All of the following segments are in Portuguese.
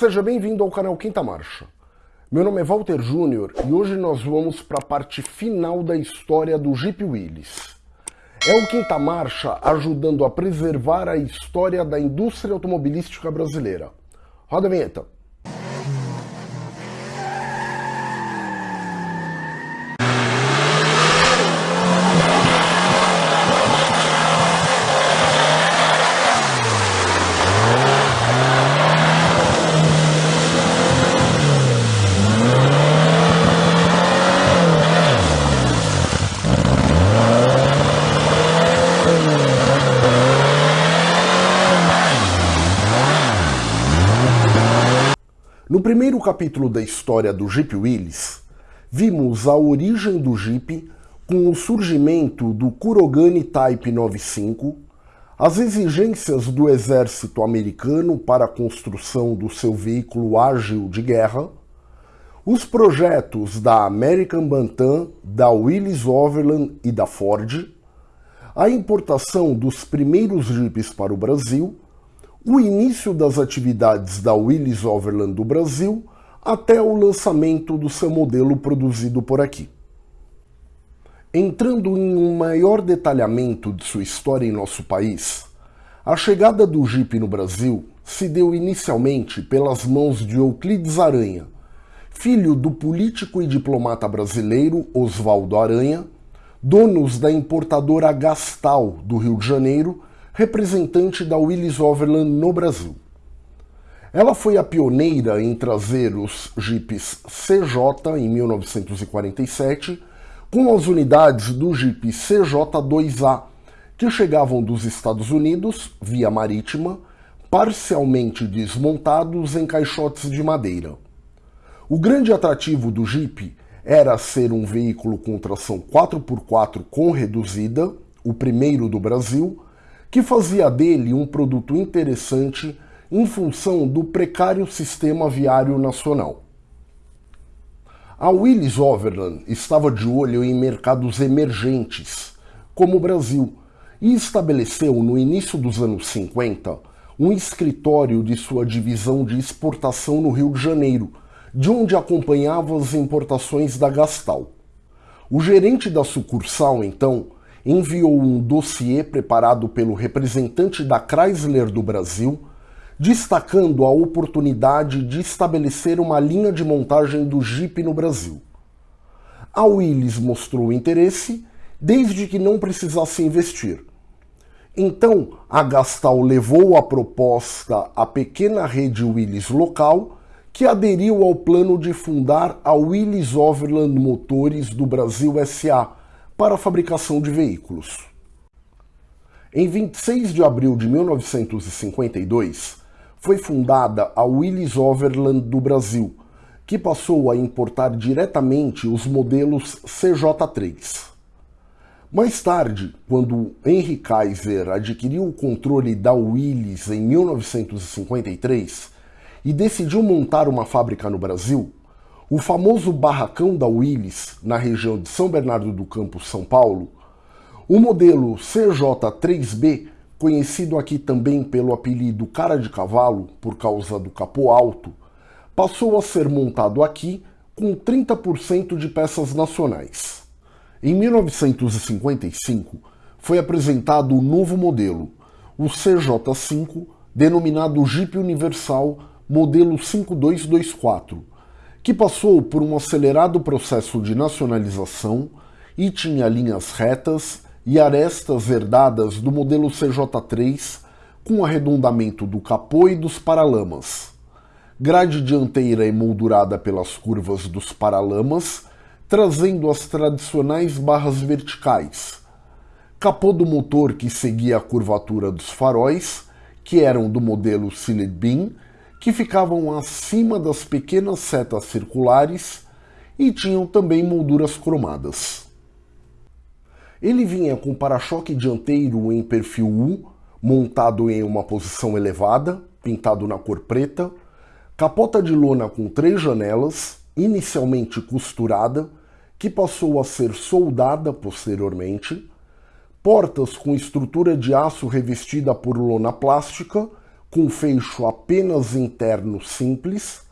Seja bem-vindo ao canal Quinta Marcha. Meu nome é Walter Júnior e hoje nós vamos para a parte final da história do Jeep Willys. É o Quinta Marcha ajudando a preservar a história da indústria automobilística brasileira. Roda a vinheta. No primeiro capítulo da história do Jeep Willys, vimos a origem do Jeep com o surgimento do Kurogane Type 95, as exigências do exército americano para a construção do seu veículo ágil de guerra, os projetos da American Bantam, da Willys Overland e da Ford, a importação dos primeiros Jeeps para o Brasil o início das atividades da Willys Overland do Brasil até o lançamento do seu modelo produzido por aqui. Entrando em um maior detalhamento de sua história em nosso país, a chegada do Jeep no Brasil se deu inicialmente pelas mãos de Euclides Aranha, filho do político e diplomata brasileiro Oswaldo Aranha, donos da importadora Gastal do Rio de Janeiro representante da Willys Overland no Brasil. Ela foi a pioneira em trazer os Jeeps CJ em 1947, com as unidades do Jeep CJ2A, que chegavam dos Estados Unidos, via marítima, parcialmente desmontados em caixotes de madeira. O grande atrativo do Jeep era ser um veículo com tração 4x4 com reduzida, o primeiro do Brasil, que fazia dele um produto interessante em função do precário sistema viário nacional. A Willys Overland estava de olho em mercados emergentes, como o Brasil, e estabeleceu no início dos anos 50 um escritório de sua divisão de exportação no Rio de Janeiro, de onde acompanhava as importações da Gastal. O gerente da sucursal, então, enviou um dossiê preparado pelo representante da Chrysler do Brasil, destacando a oportunidade de estabelecer uma linha de montagem do Jeep no Brasil. A Willys mostrou interesse, desde que não precisasse investir. Então, a Gastal levou a proposta à pequena rede Willys local, que aderiu ao plano de fundar a Willys Overland Motores do Brasil SA, para a fabricação de veículos. Em 26 de abril de 1952, foi fundada a Willys Overland do Brasil, que passou a importar diretamente os modelos CJ3. Mais tarde, quando Henry Kaiser adquiriu o controle da Willys em 1953 e decidiu montar uma fábrica no Brasil, o famoso barracão da Willys, na região de São Bernardo do Campo, São Paulo, o modelo CJ3B, conhecido aqui também pelo apelido cara de cavalo por causa do capô alto, passou a ser montado aqui com 30% de peças nacionais. Em 1955, foi apresentado o novo modelo, o CJ5, denominado Jeep Universal modelo 5224, que passou por um acelerado processo de nacionalização e tinha linhas retas e arestas herdadas do modelo CJ3 com arredondamento do capô e dos paralamas. Grade dianteira emoldurada pelas curvas dos paralamas, trazendo as tradicionais barras verticais. Capô do motor que seguia a curvatura dos faróis, que eram do modelo Beam, que ficavam acima das pequenas setas circulares e tinham também molduras cromadas. Ele vinha com para-choque dianteiro em perfil U, montado em uma posição elevada, pintado na cor preta, capota de lona com três janelas, inicialmente costurada, que passou a ser soldada posteriormente, portas com estrutura de aço revestida por lona plástica, com fecho apenas interno simples,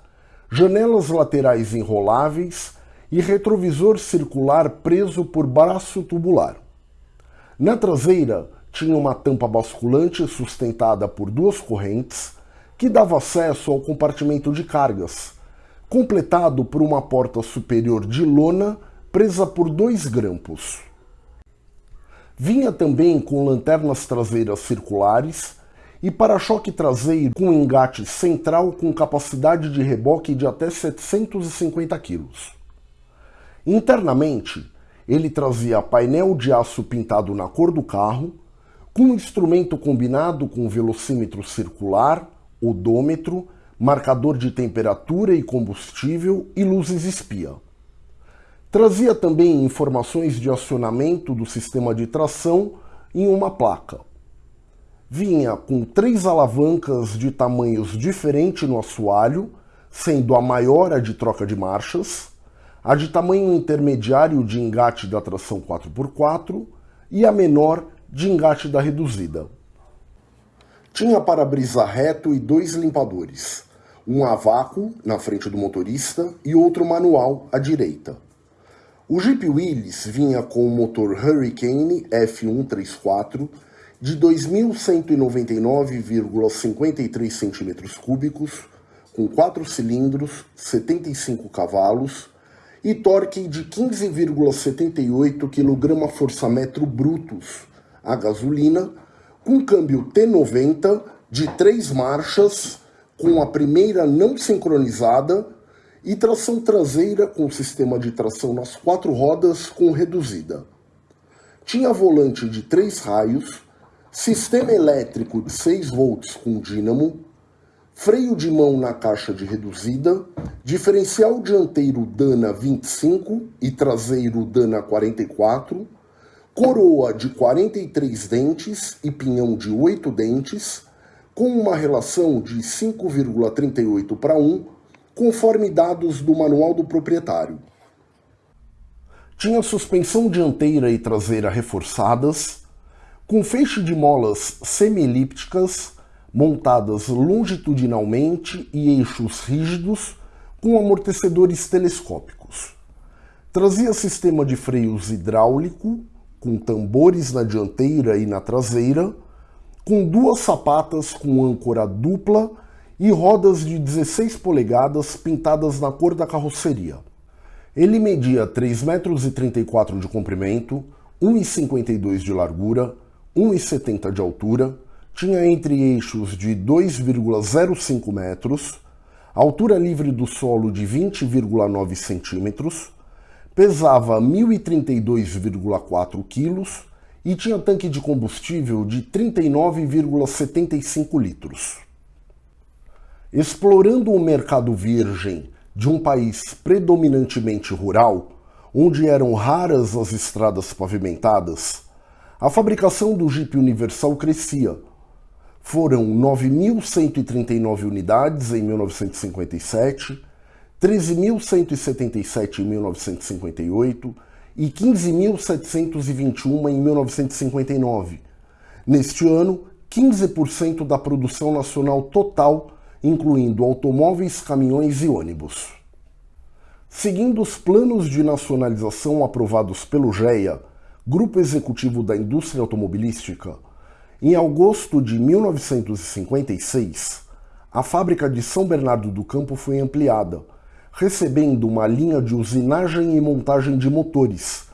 janelas laterais enroláveis e retrovisor circular preso por braço tubular. Na traseira, tinha uma tampa basculante sustentada por duas correntes que dava acesso ao compartimento de cargas, completado por uma porta superior de lona presa por dois grampos. Vinha também com lanternas traseiras circulares e para-choque traseiro com engate central com capacidade de reboque de até 750 kg. Internamente, ele trazia painel de aço pintado na cor do carro, com instrumento combinado com velocímetro circular, odômetro, marcador de temperatura e combustível e luzes espia. Trazia também informações de acionamento do sistema de tração em uma placa. Vinha com três alavancas de tamanhos diferentes no assoalho, sendo a maior a de troca de marchas, a de tamanho intermediário de engate da tração 4x4 e a menor de engate da reduzida. Tinha para-brisa reto e dois limpadores, um a vácuo na frente do motorista e outro manual à direita. O Jeep Willys vinha com o motor Hurricane F134 de 2.199,53 cm3, com 4 cilindros, 75 cavalos e torque de 15,78 kgfm brutos a gasolina, com câmbio T90 de 3 marchas, com a primeira não sincronizada e tração traseira com sistema de tração nas quatro rodas com reduzida. Tinha volante de três raios, sistema elétrico de 6 volts com dínamo, freio de mão na caixa de reduzida, diferencial dianteiro Dana 25 e traseiro Dana 44, coroa de 43 dentes e pinhão de 8 dentes, com uma relação de 5,38 para 1 conforme dados do manual do proprietário. Tinha suspensão dianteira e traseira reforçadas, com feixe de molas semi-elípticas montadas longitudinalmente e eixos rígidos com amortecedores telescópicos. Trazia sistema de freios hidráulico, com tambores na dianteira e na traseira, com duas sapatas com âncora dupla e rodas de 16 polegadas pintadas na cor da carroceria. Ele media 3,34 m de comprimento, 1,52 de largura, 1,70 de altura, tinha entre eixos de 2,05 metros, altura livre do solo de 20,9 centímetros, pesava 1.032,4 quilos e tinha tanque de combustível de 39,75 litros. Explorando o mercado virgem de um país predominantemente rural, onde eram raras as estradas pavimentadas, a fabricação do Jeep Universal crescia. Foram 9.139 unidades em 1957, 13.177 em 1958 e 15.721 em 1959. Neste ano, 15% da produção nacional total incluindo automóveis, caminhões e ônibus. Seguindo os planos de nacionalização aprovados pelo GEA, Grupo Executivo da Indústria Automobilística, em agosto de 1956, a fábrica de São Bernardo do Campo foi ampliada, recebendo uma linha de usinagem e montagem de motores,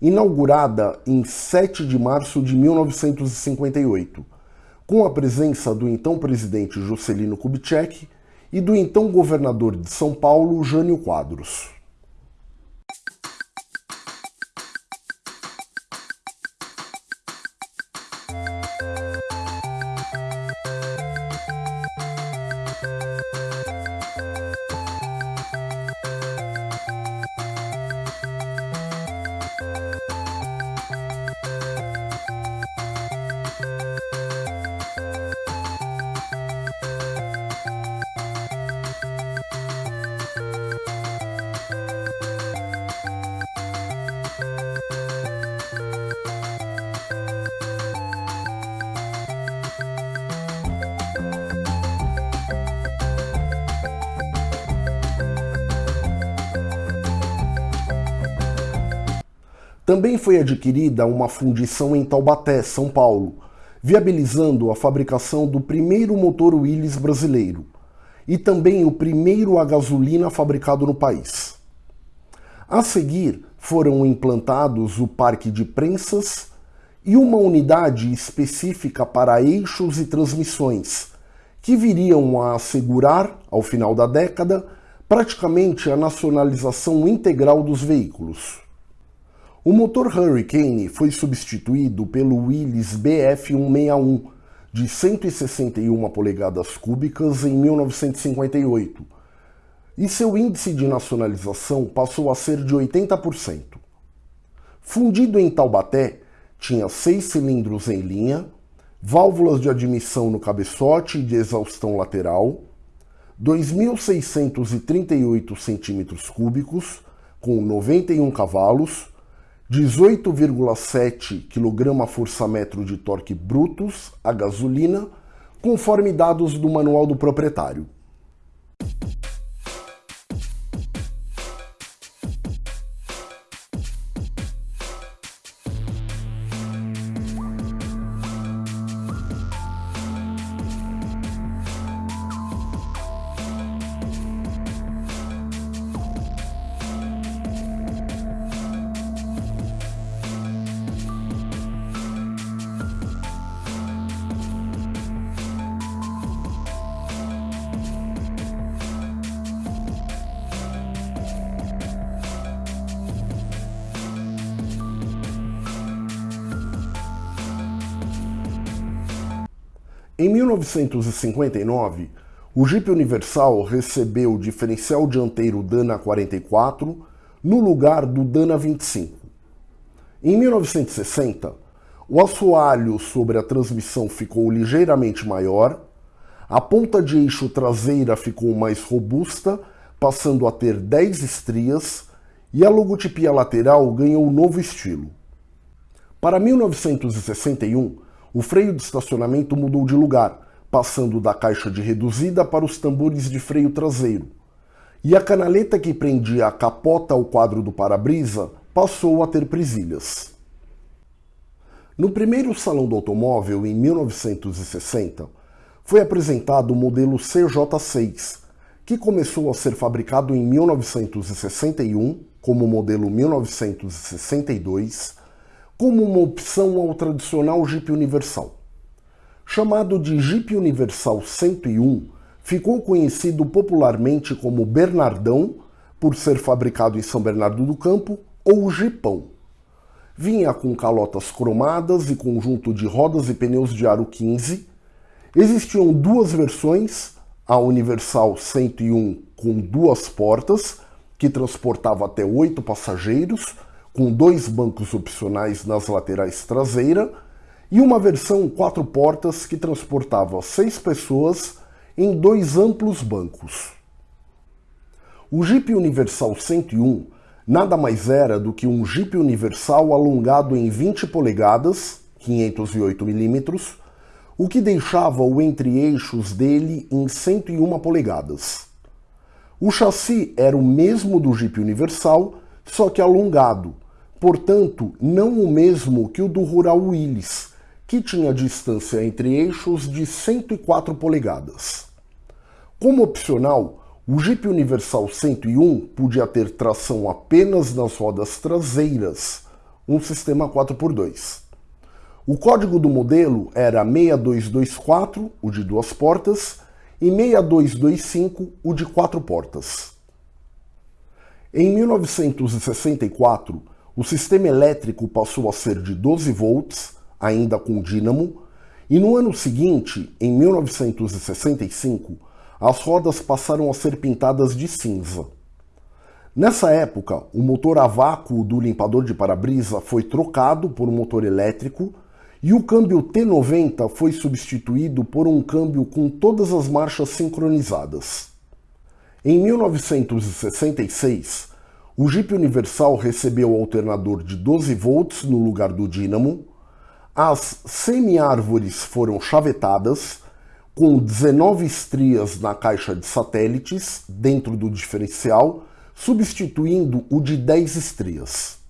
inaugurada em 7 de março de 1958 com a presença do então presidente Juscelino Kubitschek e do então governador de São Paulo, Jânio Quadros. Também foi adquirida uma fundição em Taubaté, São Paulo, viabilizando a fabricação do primeiro motor Willys brasileiro e também o primeiro a gasolina fabricado no país. A seguir, foram implantados o parque de prensas e uma unidade específica para eixos e transmissões, que viriam a assegurar, ao final da década, praticamente a nacionalização integral dos veículos. O motor Hurricane foi substituído pelo Willys BF161 de 161 polegadas cúbicas em 1958 e seu índice de nacionalização passou a ser de 80%. Fundido em Taubaté, tinha seis cilindros em linha, válvulas de admissão no cabeçote e de exaustão lateral, 2.638 centímetros cúbicos, com 91 cavalos, 18,7 kgfm de torque brutos a gasolina, conforme dados do manual do proprietário. Em 1959, o Jeep Universal recebeu o diferencial dianteiro Dana 44 no lugar do Dana 25. Em 1960, o assoalho sobre a transmissão ficou ligeiramente maior, a ponta de eixo traseira ficou mais robusta, passando a ter 10 estrias, e a logotipia lateral ganhou um novo estilo. Para 1961, o freio de estacionamento mudou de lugar, passando da caixa de reduzida para os tambores de freio traseiro. E a canaleta que prendia a capota ao quadro do para-brisa passou a ter presilhas. No primeiro Salão do Automóvel, em 1960, foi apresentado o modelo CJ6, que começou a ser fabricado em 1961 como modelo 1962 como uma opção ao tradicional Jeep Universal. Chamado de Jeep Universal 101, ficou conhecido popularmente como Bernardão, por ser fabricado em São Bernardo do Campo, ou Jeepão. Vinha com calotas cromadas e conjunto de rodas e pneus de aro 15. Existiam duas versões, a Universal 101 com duas portas, que transportava até oito passageiros, com dois bancos opcionais nas laterais traseira e uma versão quatro portas que transportava seis pessoas em dois amplos bancos. O Jeep Universal 101 nada mais era do que um Jeep Universal alongado em 20 polegadas, 508 milímetros, o que deixava o entre-eixos dele em 101 polegadas. O chassi era o mesmo do Jeep Universal, só que alongado, portanto, não o mesmo que o do Rural Willys, que tinha distância entre eixos de 104 polegadas. Como opcional, o Jeep Universal 101 podia ter tração apenas nas rodas traseiras, um sistema 4x2. O código do modelo era 6224, o de duas portas, e 6225, o de quatro portas. Em 1964, o sistema elétrico passou a ser de 12 volts, ainda com dínamo, e no ano seguinte, em 1965, as rodas passaram a ser pintadas de cinza. Nessa época, o motor a vácuo do limpador de para-brisa foi trocado por um motor elétrico e o câmbio T90 foi substituído por um câmbio com todas as marchas sincronizadas. Em 1966, o Jeep Universal recebeu o alternador de 12 volts no lugar do dínamo, as semi-árvores foram chavetadas, com 19 estrias na caixa de satélites dentro do diferencial, substituindo o de 10 estrias.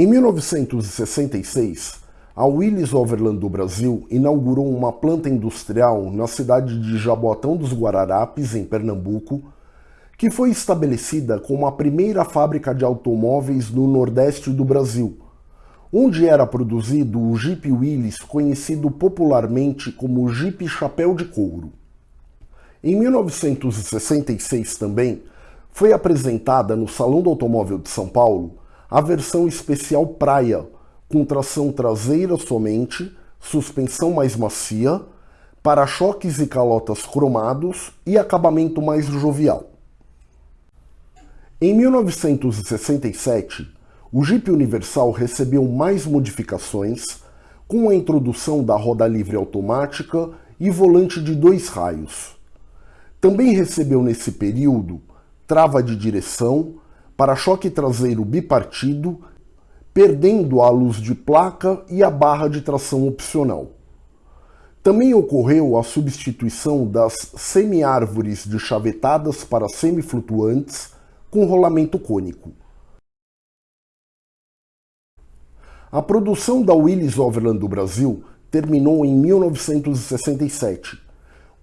Em 1966, a Willis Overland do Brasil inaugurou uma planta industrial na cidade de Jaboatão dos Guararapes, em Pernambuco, que foi estabelecida como a primeira fábrica de automóveis no Nordeste do Brasil, onde era produzido o Jeep Willys, conhecido popularmente como Jeep Chapéu de Couro. Em 1966 também, foi apresentada no Salão do Automóvel de São Paulo a versão especial Praia, com tração traseira somente, suspensão mais macia, para-choques e calotas cromados e acabamento mais jovial. Em 1967, o Jeep Universal recebeu mais modificações, com a introdução da roda livre automática e volante de dois raios. Também recebeu nesse período trava de direção, para-choque traseiro bipartido, perdendo a luz de placa e a barra de tração opcional. Também ocorreu a substituição das semi-árvores de chavetadas para semiflutuantes com rolamento cônico. A produção da Willys Overland do Brasil terminou em 1967,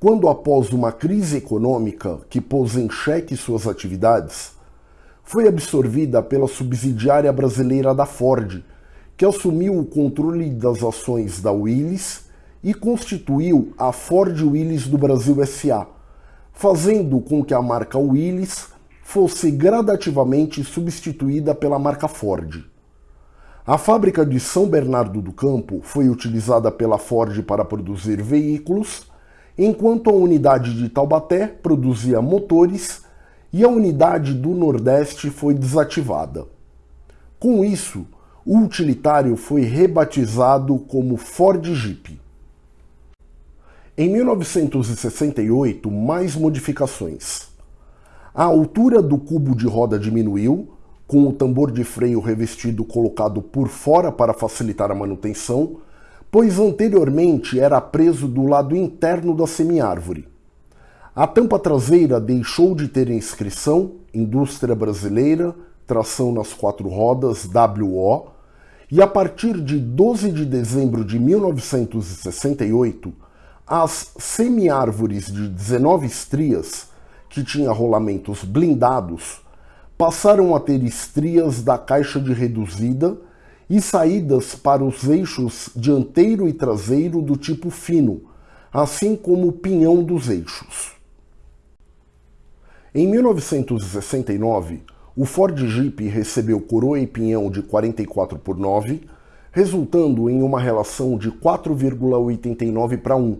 quando após uma crise econômica que pôs em xeque suas atividades, foi absorvida pela subsidiária brasileira da Ford, que assumiu o controle das ações da Willys e constituiu a Ford Willys do Brasil SA, fazendo com que a marca Willys fosse gradativamente substituída pela marca Ford. A fábrica de São Bernardo do Campo foi utilizada pela Ford para produzir veículos, enquanto a unidade de Taubaté produzia motores e a unidade do Nordeste foi desativada. Com isso, o utilitário foi rebatizado como Ford Jeep. Em 1968, mais modificações. A altura do cubo de roda diminuiu, com o tambor de freio revestido colocado por fora para facilitar a manutenção, pois anteriormente era preso do lado interno da semiárvore. A tampa traseira deixou de ter inscrição Indústria Brasileira, tração nas quatro rodas WO, e a partir de 12 de dezembro de 1968, as semiárvores de 19 estrias que tinha rolamentos blindados, passaram a ter estrias da caixa de reduzida e saídas para os eixos dianteiro e traseiro do tipo fino, assim como o pinhão dos eixos. Em 1969, o Ford Jeep recebeu coroa e pinhão de 44 por 9, resultando em uma relação de 4,89 para 1,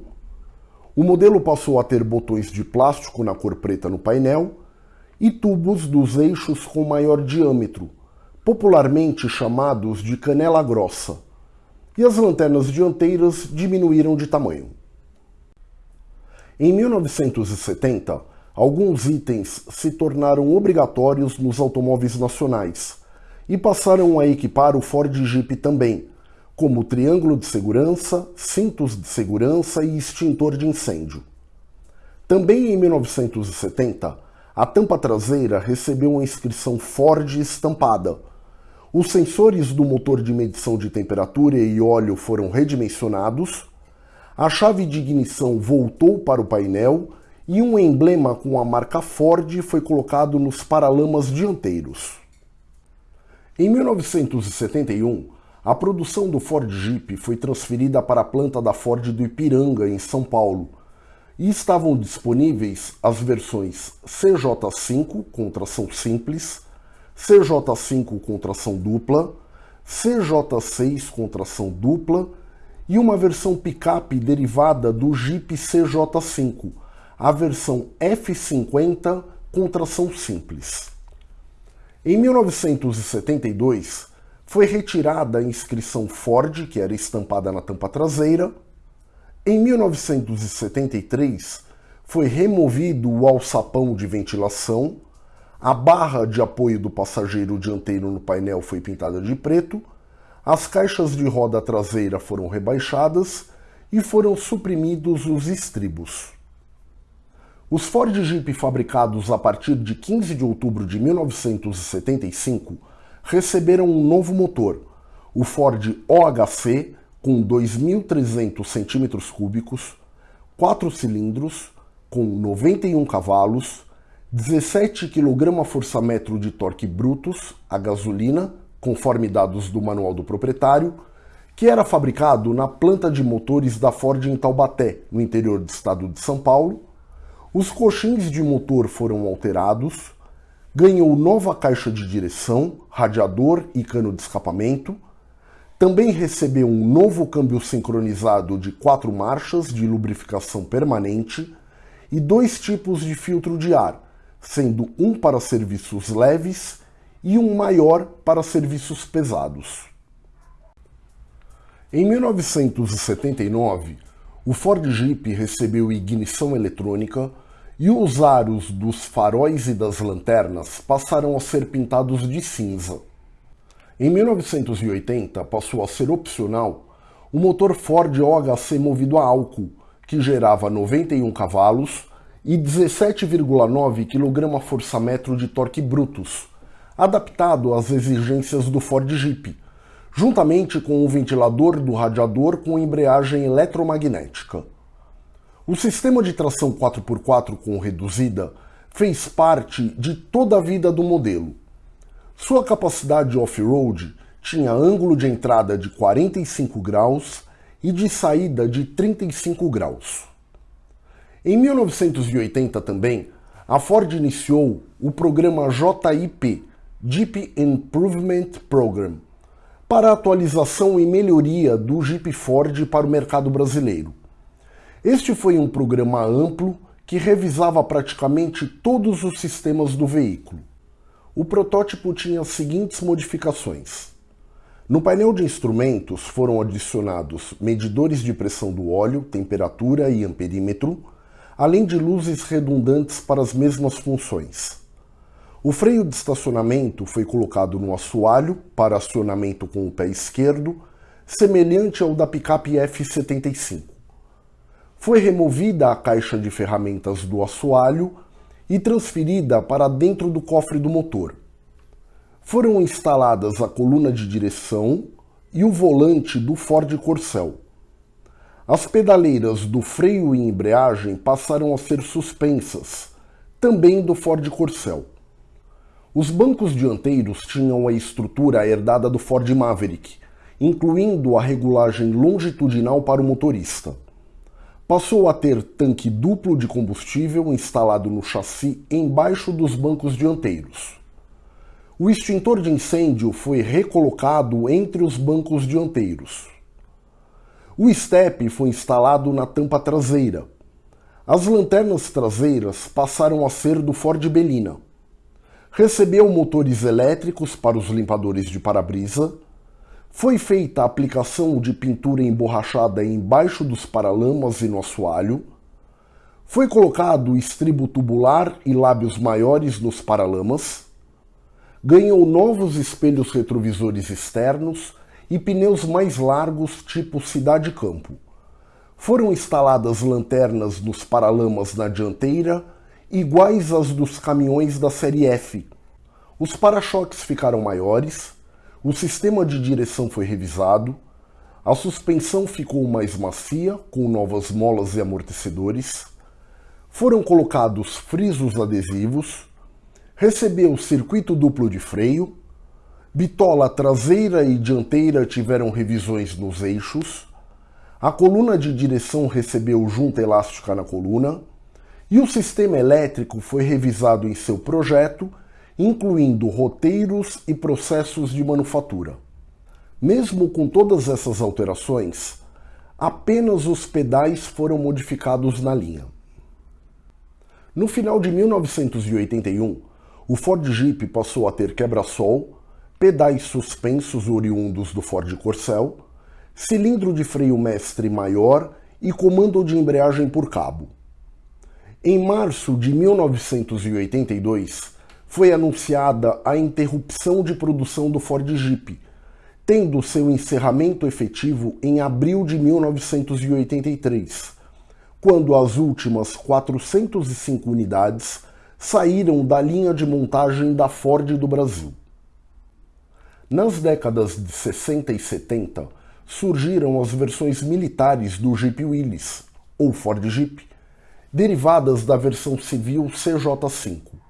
o modelo passou a ter botões de plástico na cor preta no painel e tubos dos eixos com maior diâmetro, popularmente chamados de canela grossa, e as lanternas dianteiras diminuíram de tamanho. Em 1970, alguns itens se tornaram obrigatórios nos automóveis nacionais e passaram a equipar o Ford Jeep também, como triângulo de segurança, cintos de segurança e extintor de incêndio. Também em 1970, a tampa traseira recebeu uma inscrição Ford estampada. Os sensores do motor de medição de temperatura e óleo foram redimensionados, a chave de ignição voltou para o painel e um emblema com a marca Ford foi colocado nos paralamas dianteiros. Em 1971, a produção do Ford Jeep foi transferida para a planta da Ford do Ipiranga, em São Paulo, e estavam disponíveis as versões CJ5 com tração simples, CJ5 com tração dupla, CJ6 com tração dupla e uma versão picape derivada do Jeep CJ5, a versão F50 com tração simples. Em 1972, foi retirada a inscrição Ford, que era estampada na tampa traseira. Em 1973, foi removido o alçapão de ventilação, a barra de apoio do passageiro dianteiro no painel foi pintada de preto, as caixas de roda traseira foram rebaixadas e foram suprimidos os estribos. Os Ford Jeep fabricados a partir de 15 de outubro de 1975 receberam um novo motor, o Ford OHC, com 2.300 cm3, 4 cilindros, com 91 cavalos, 17 kgfm de torque brutos a gasolina, conforme dados do manual do proprietário, que era fabricado na planta de motores da Ford em Taubaté, no interior do estado de São Paulo. Os coxins de motor foram alterados, ganhou nova caixa de direção, radiador e cano de escapamento. Também recebeu um novo câmbio sincronizado de quatro marchas de lubrificação permanente e dois tipos de filtro de ar, sendo um para serviços leves e um maior para serviços pesados. Em 1979, o Ford Jeep recebeu ignição eletrônica e os aros dos faróis e das lanternas passaram a ser pintados de cinza. Em 1980, passou a ser opcional o motor Ford OHC movido a álcool, que gerava 91 cavalos e 17,9 kgfm de torque brutos, adaptado às exigências do Ford Jeep, juntamente com o ventilador do radiador com embreagem eletromagnética. O sistema de tração 4x4 com reduzida fez parte de toda a vida do modelo. Sua capacidade off-road tinha ângulo de entrada de 45 graus e de saída de 35 graus. Em 1980 também, a Ford iniciou o programa JIP, Jeep Improvement Program, para atualização e melhoria do Jeep Ford para o mercado brasileiro. Este foi um programa amplo que revisava praticamente todos os sistemas do veículo. O protótipo tinha as seguintes modificações. No painel de instrumentos foram adicionados medidores de pressão do óleo, temperatura e amperímetro, além de luzes redundantes para as mesmas funções. O freio de estacionamento foi colocado no assoalho para acionamento com o pé esquerdo, semelhante ao da picape F75 foi removida a caixa de ferramentas do assoalho e transferida para dentro do cofre do motor. Foram instaladas a coluna de direção e o volante do Ford Corcel. As pedaleiras do freio e embreagem passaram a ser suspensas, também do Ford Corcel. Os bancos dianteiros tinham a estrutura herdada do Ford Maverick, incluindo a regulagem longitudinal para o motorista passou a ter tanque duplo de combustível instalado no chassi embaixo dos bancos dianteiros. O extintor de incêndio foi recolocado entre os bancos dianteiros. O step foi instalado na tampa traseira. As lanternas traseiras passaram a ser do Ford Belina. Recebeu motores elétricos para os limpadores de para-brisa foi feita a aplicação de pintura emborrachada embaixo dos paralamas e no assoalho. Foi colocado estribo tubular e lábios maiores nos paralamas. Ganhou novos espelhos retrovisores externos e pneus mais largos tipo cidade-campo. Foram instaladas lanternas nos paralamas na dianteira, iguais às dos caminhões da série F. Os para-choques ficaram maiores, o sistema de direção foi revisado, a suspensão ficou mais macia, com novas molas e amortecedores, foram colocados frisos adesivos, recebeu circuito duplo de freio, bitola traseira e dianteira tiveram revisões nos eixos, a coluna de direção recebeu junta elástica na coluna, e o sistema elétrico foi revisado em seu projeto incluindo roteiros e processos de manufatura. Mesmo com todas essas alterações, apenas os pedais foram modificados na linha. No final de 1981, o Ford Jeep passou a ter quebra-sol, pedais suspensos oriundos do Ford Corcel, cilindro de freio mestre maior e comando de embreagem por cabo. Em março de 1982, foi anunciada a interrupção de produção do Ford Jeep, tendo seu encerramento efetivo em abril de 1983, quando as últimas 405 unidades saíram da linha de montagem da Ford do Brasil. nas décadas de 60 e 70 surgiram as versões militares do Jeep Willys, ou Ford Jeep, derivadas da versão civil CJ5.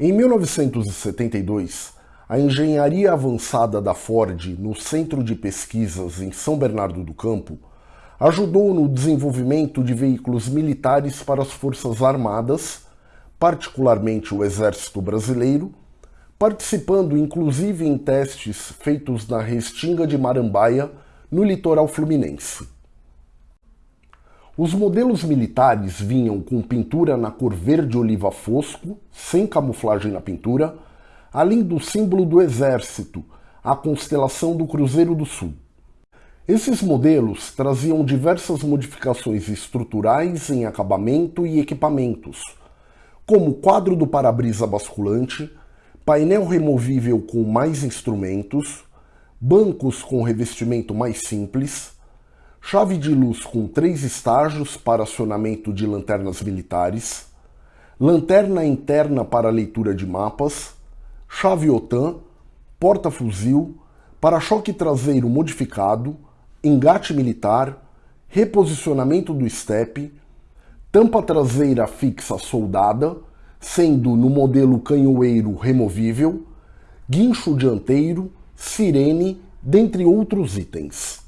Em 1972, a engenharia avançada da Ford no Centro de Pesquisas em São Bernardo do Campo ajudou no desenvolvimento de veículos militares para as Forças Armadas, particularmente o Exército Brasileiro, participando inclusive em testes feitos na Restinga de Marambaia, no litoral fluminense. Os modelos militares vinham com pintura na cor verde oliva fosco, sem camuflagem na pintura, além do símbolo do exército, a constelação do Cruzeiro do Sul. Esses modelos traziam diversas modificações estruturais em acabamento e equipamentos, como quadro do para-brisa basculante, painel removível com mais instrumentos, bancos com revestimento mais simples, chave de luz com três estágios para acionamento de lanternas militares, lanterna interna para leitura de mapas, chave OTAN, porta-fuzil, para-choque traseiro modificado, engate militar, reposicionamento do estepe, tampa traseira fixa soldada, sendo no modelo canhoeiro removível, guincho dianteiro, sirene, dentre outros itens.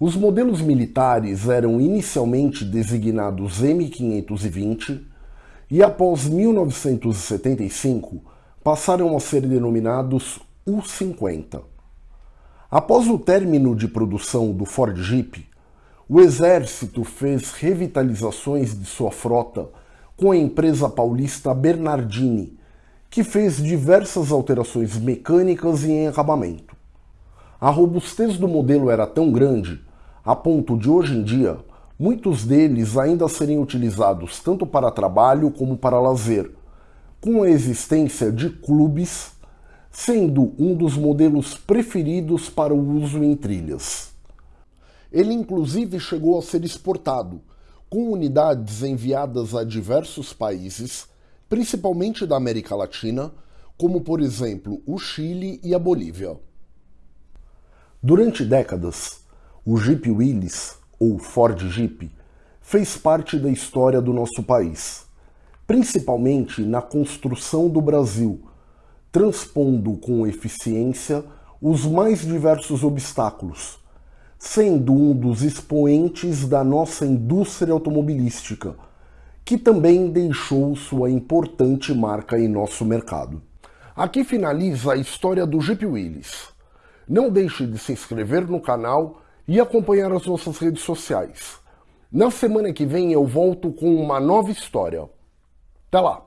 Os modelos militares eram inicialmente designados M520 e após 1975 passaram a ser denominados U-50. Após o término de produção do Ford Jeep, o Exército fez revitalizações de sua frota com a empresa paulista Bernardini, que fez diversas alterações mecânicas e em acabamento. A robustez do modelo era tão grande, a ponto de hoje em dia, muitos deles ainda serem utilizados tanto para trabalho como para lazer, com a existência de clubes, sendo um dos modelos preferidos para o uso em trilhas. Ele inclusive chegou a ser exportado, com unidades enviadas a diversos países, principalmente da América Latina, como por exemplo o Chile e a Bolívia. Durante décadas, o Jeep Willys, ou Ford Jeep, fez parte da história do nosso país, principalmente na construção do Brasil, transpondo com eficiência os mais diversos obstáculos, sendo um dos expoentes da nossa indústria automobilística, que também deixou sua importante marca em nosso mercado. Aqui finaliza a história do Jeep Willys. Não deixe de se inscrever no canal e acompanhar as nossas redes sociais. Na semana que vem eu volto com uma nova história. Até lá!